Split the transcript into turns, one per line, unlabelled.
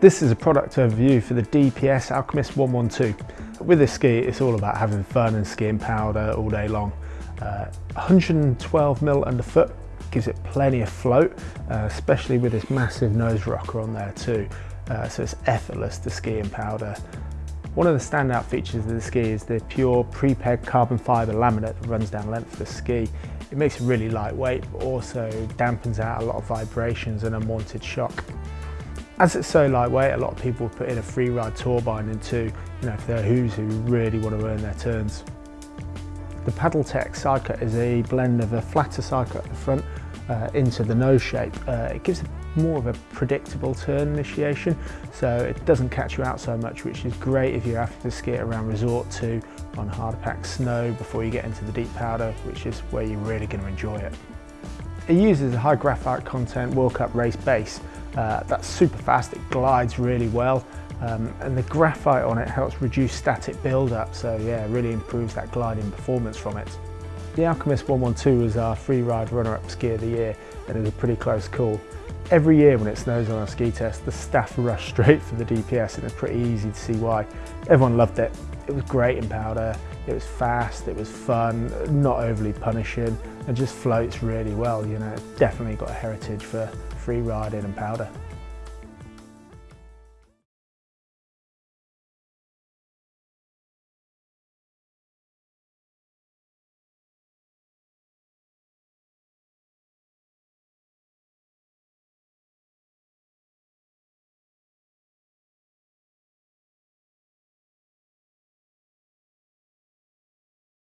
This is a product overview for the DPS Alchemist 112. With this ski, it's all about having fun and skiing powder all day long. Uh, 112 mil underfoot gives it plenty of float, uh, especially with this massive nose rocker on there too. Uh, so it's effortless to ski in powder. One of the standout features of the ski is the pure pre-preg carbon fibre laminate that runs down length of the ski. It makes it really lightweight, but also dampens out a lot of vibrations and unwanted shock. As it's so lightweight, a lot of people put in a free ride tour binding too, you know, if they're who's who really want to earn their turns. The Paddle PaddleTech sidecut is a blend of a flatter sidecut at the front uh, into the nose shape. Uh, it gives more of a predictable turn initiation, so it doesn't catch you out so much, which is great if you're having to ski around Resort 2 on harder packed snow before you get into the deep powder, which is where you're really going to enjoy it. It uses a high graphite content World Cup race base. Uh, that's super fast, it glides really well, um, and the graphite on it helps reduce static build-up, so yeah, really improves that gliding performance from it. The Alchemist 112 was our free ride runner-up ski of the year, and it was a pretty close call. Every year when it snows on our ski test, the staff rush straight for the DPS and it's pretty easy to see why. Everyone loved it. It was great in powder, it was fast, it was fun, not overly punishing, and just floats really well, you know, definitely got a heritage for free riding and powder.